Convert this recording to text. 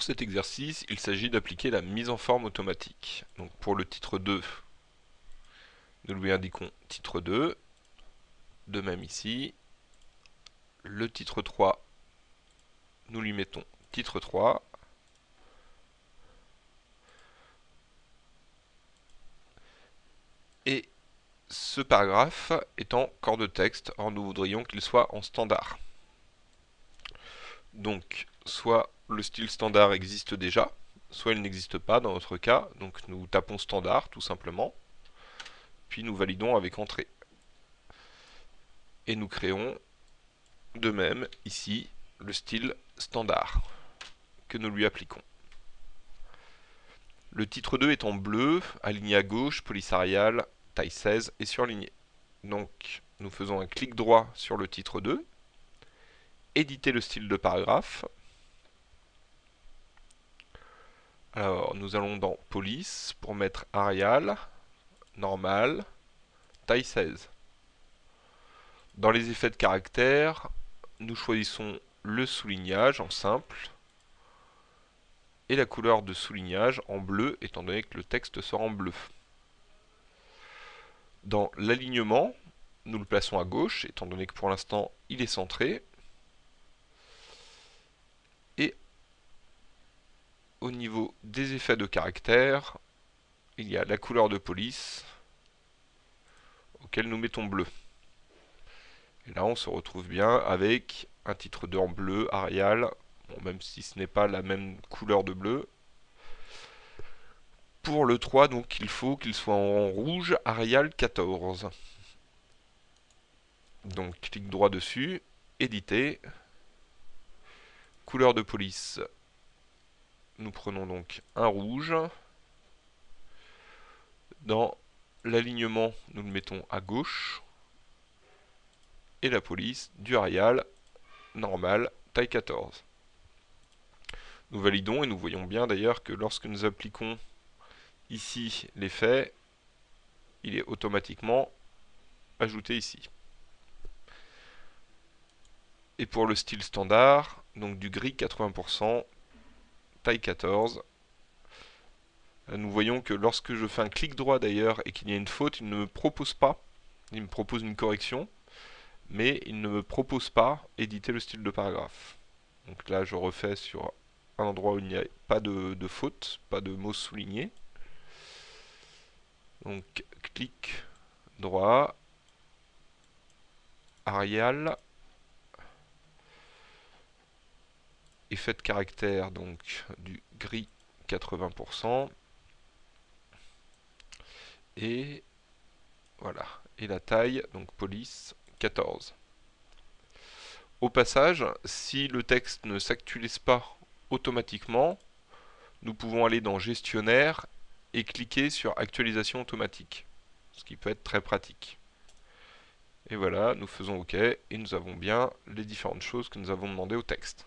Pour cet exercice, il s'agit d'appliquer la mise en forme automatique. Donc pour le titre 2, nous lui indiquons titre 2, de même ici. Le titre 3, nous lui mettons titre 3. Et ce paragraphe est en corps de texte, or nous voudrions qu'il soit en standard. Donc, soit le style standard existe déjà, soit il n'existe pas dans notre cas, donc nous tapons standard tout simplement, puis nous validons avec entrée. Et nous créons de même ici le style standard que nous lui appliquons. Le titre 2 est en bleu, aligné à gauche, polysarial, taille 16 et surligné. Donc nous faisons un clic droit sur le titre 2, éditer le style de paragraphe. Alors nous allons dans police pour mettre Arial, normal, taille 16. Dans les effets de caractère, nous choisissons le soulignage en simple et la couleur de soulignage en bleu étant donné que le texte sera en bleu. Dans l'alignement, nous le plaçons à gauche étant donné que pour l'instant il est centré. Et au niveau des effets de caractère, il y a la couleur de police auquel nous mettons bleu. Et là on se retrouve bien avec un titre 2 en bleu, Arial, même si ce n'est pas la même couleur de bleu. Pour le 3, donc il faut qu'il soit en rouge, Arial 14. Donc clic droit dessus, éditer, couleur de police, nous prenons donc un rouge, dans l'alignement nous le mettons à gauche, et la police du Arial normal taille 14. Nous validons et nous voyons bien d'ailleurs que lorsque nous appliquons ici l'effet, il est automatiquement ajouté ici. Et pour le style standard, donc du gris 80%, taille 14, nous voyons que lorsque je fais un clic droit d'ailleurs et qu'il y a une faute, il ne me propose pas, il me propose une correction, mais il ne me propose pas éditer le style de paragraphe. Donc là, je refais sur un endroit où il n'y a pas de, faute, pas de mots soulignés. Donc, clic droit, Arial, effet de caractère donc du gris 80%, et voilà, et la taille, donc police 14. Au passage, si le texte ne s'actualise pas automatiquement, nous pouvons aller dans gestionnaire et cliquer sur actualisation automatique, ce qui peut être très pratique. Et voilà, nous faisons OK et nous avons bien les différentes choses que nous avons demandées au texte.